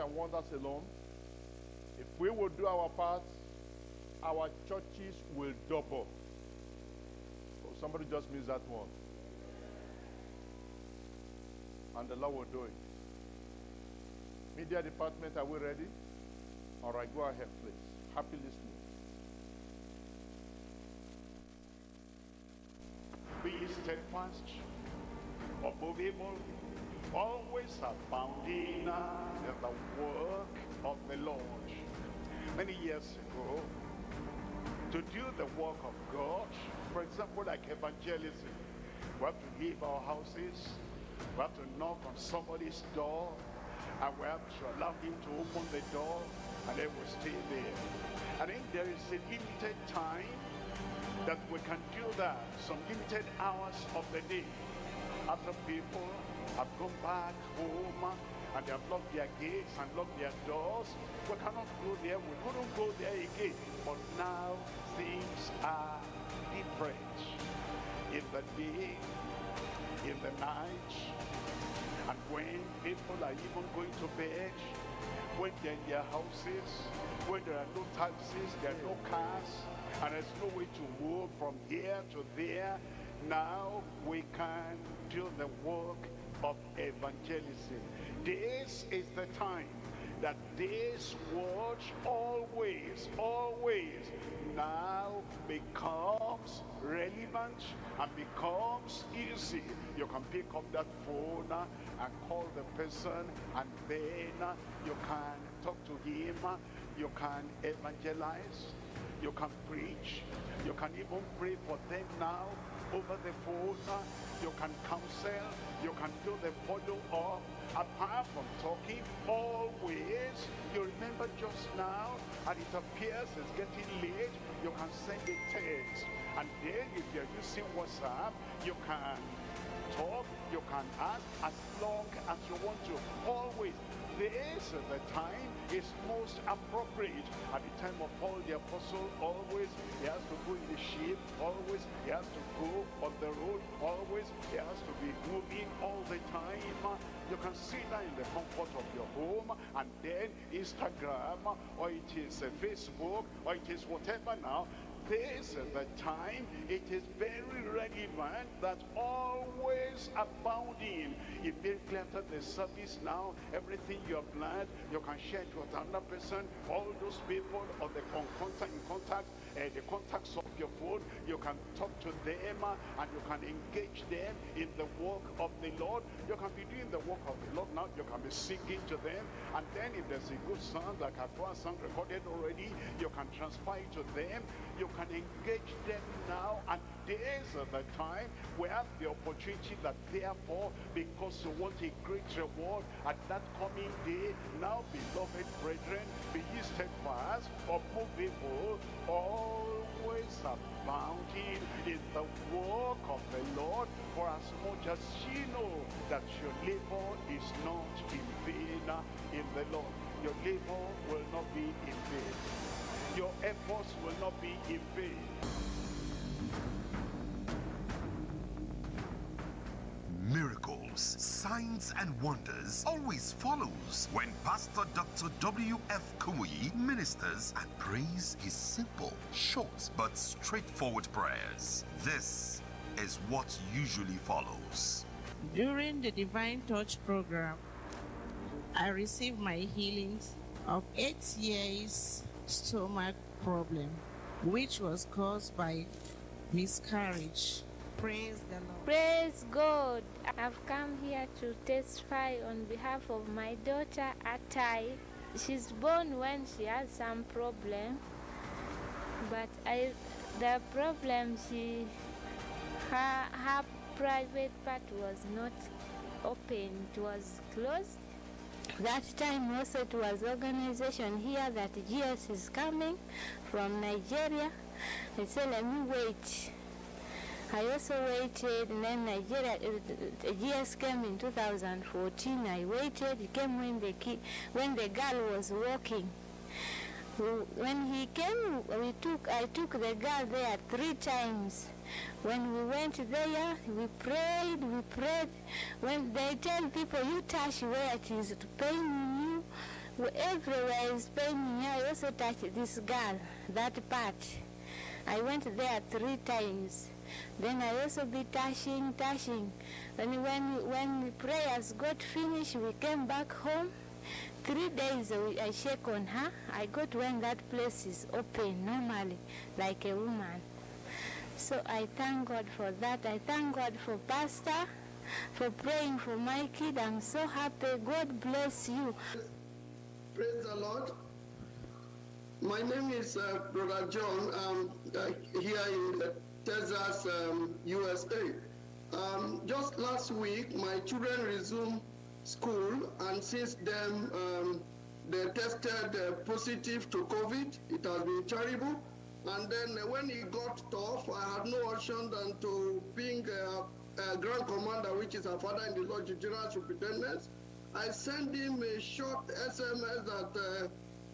and wonders alone. If we will do our part, our churches will double. Oh, somebody just missed that one. And the Lord will do it. Media department, are we ready? All right, go ahead, please. Happy listening. Be steadfast, unmovable, always abounding in the work of the Lord. Many years ago, to do the work of God, for example, like evangelism, we have to leave our houses, we have to knock on somebody's door, and we have to allow him to open the door, and then we stay there. And then there is a limited time that we can do that, some limited hours of the day. After people have gone back home and they have locked their gates and locked their doors, we cannot go there, we couldn't go there again. But now things are different. In the day, in the night, and when people are even going to bed, when they're in their houses, when there are no taxis, there are no cars, and there's no way to move from here to there, now we can do the work of evangelism. This is the time that this word always, always now becomes relevant and becomes easy. You can pick up that phone and call the person and then you can talk to him, you can evangelize, you can preach, you can even pray for them now over the phone, you can counsel, you can do the follow-up, apart from talking always you remember just now and it appears it's getting late you can send a text. And then if you're using whatsapp you can talk you can ask as long as you want to. Always. This the time is most appropriate. At the time of Paul the apostle always he has to go in the ship always he has to go on the road always he has to be moving all the time. You can sit down in the comfort of your home and then Instagram or it is uh, Facebook or it is whatever now this is the time it is very relevant that always abounding. Immediately after the service now everything you have planned you can share it with another person. All those people of the con contact in contact uh, the contacts of your phone you can talk to them uh, and you can engage them in the work of the Lord. You can be doing the work of the Lord now you can be singing to them. And then if there's a good song like a song recorded already you can transfer it to them. You can engage them now and this is the time we have the opportunity that therefore because you want a great reward at that coming day. Now beloved brethren be ye steadfast unmovable always abounding in the work of the Lord. For as much as ye know that your labor is not in vain uh, in the Lord your labor will not be in vain your efforts will not be in vain. Miracles, signs, and wonders always follows when Pastor Dr. W.F. Kumuyi ministers and prays his simple, short, but straightforward prayers. This is what usually follows. During the Divine Touch program, I received my healings of eight years stomach problem, which was caused by miscarriage. Praise the Lord. Praise God. I've come here to testify on behalf of my daughter Atai. She's born when she has some problem, but I, the problem she, her, her private part was not open, it was closed. That time also it was organization here that GS is coming from Nigeria. I said, let me wait. I also waited, and then Nigeria, uh, GS came in 2014. I waited. He came when the kid, when the girl was walking. When he came, we took, I took the girl there three times. When we went there, we prayed, we prayed. When they tell people, you touch where it is paining you, everywhere is paining. I also touched this girl, that part. I went there three times. Then I also be touching, touching. And when when prayers got finished, we came back home. Three days I check on her. I got when that place is open normally, like a woman. So I thank God for that. I thank God for Pastor, for praying for my kid. I'm so happy. God bless you. Praise the Lord. My name is uh, Brother John. I'm uh, here in Texas, um, USA. Um, just last week, my children resumed school, and since then, um, they tested uh, positive to COVID. It has been terrible. And then uh, when it got tough, I had no option than to ping uh, uh, Grand Commander, which is our father in the Lord, the General Superintendent. I sent him a short SMS that uh,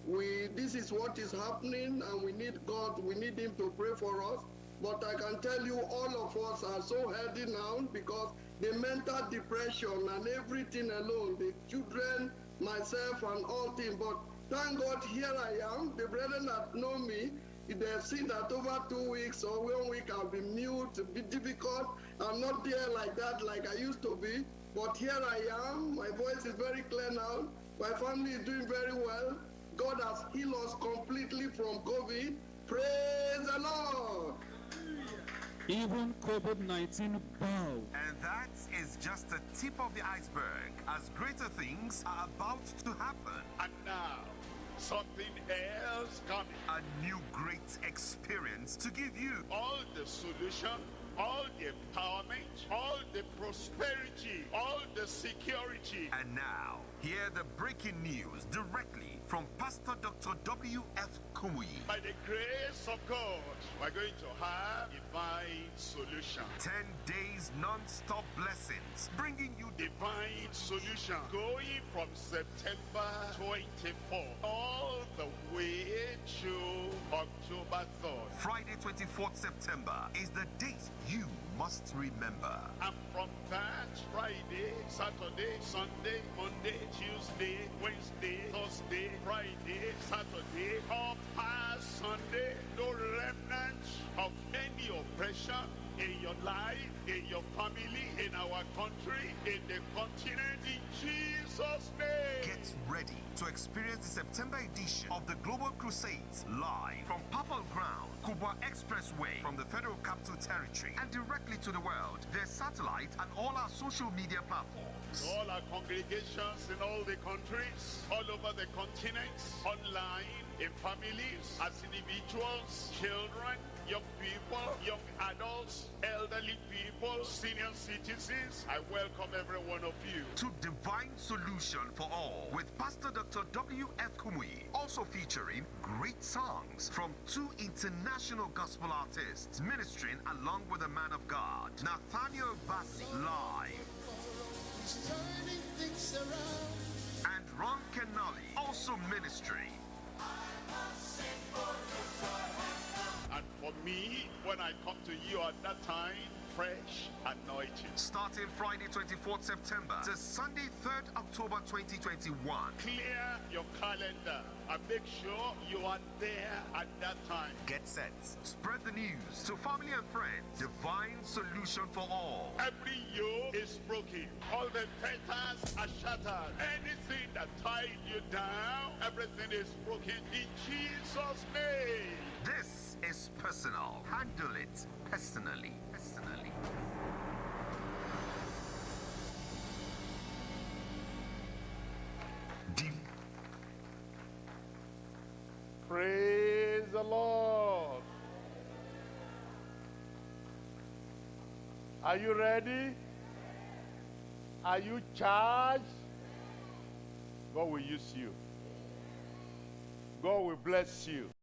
we this is what is happening and we need God, we need him to pray for us. But I can tell you all of us are so healthy now because the mental depression and everything alone, the children, myself and all things. But thank God here I am. The brethren that know me, they have seen that over two weeks or one week I've been mute, be difficult. I'm not there like that like I used to be. But here I am. My voice is very clear now. My family is doing very well. God has healed us completely from COVID. Praise the Lord. Even COVID 19 bow. That is just the tip of the iceberg, as greater things are about to happen. And now, something else coming. A new great experience to give you. All the solution, all the empowerment, all the prosperity, all the security. And now, hear the breaking news directly from Pastor Dr. W.F. Kumuyi. By the grace of God, we're going to have divine solution. 10 days non-stop bringing you Divine solution going from September 24 all the way to October 3rd. Friday 24th September is the date you must remember. And from that Friday, Saturday, Sunday, Monday, Tuesday, Wednesday, Thursday, Friday, Saturday, all past Sunday, no remnant of any oppression in your life, in your family, in our country, in the continent, in Jesus' name. Get ready to experience the September edition of the Global Crusades live from Papal Ground, Kubwa Expressway from the Federal Capital Territory and directly to the world. Their satellite and all our social media platforms. all our congregations in all the countries, all over the continents, online, in families, as individuals, children, young people, young adults, elderly people, senior citizens. I welcome every one of you. to Divine Solution for All with Pastor Dr. W.F. Kumuyi, also featuring great songs from two international gospel artists ministering along with the man of God, Nathaniel Bassey, live. And Ron Kenoly, also ministering. And for me, when I come to you at that time, fresh anointing. Starting Friday 24th September to Sunday 3rd October 2021. Clear your calendar and make sure you are there at that time. Get set. Spread the news to family and friends. Divine Solution for All. Every yoke is broken. All the fetters are shattered. That tied you down, everything is broken in Jesus' name. This is personal. Handle it personally. Personally. Div- Praise the Lord. Are you ready? Are you charged? God will use you. God will bless you.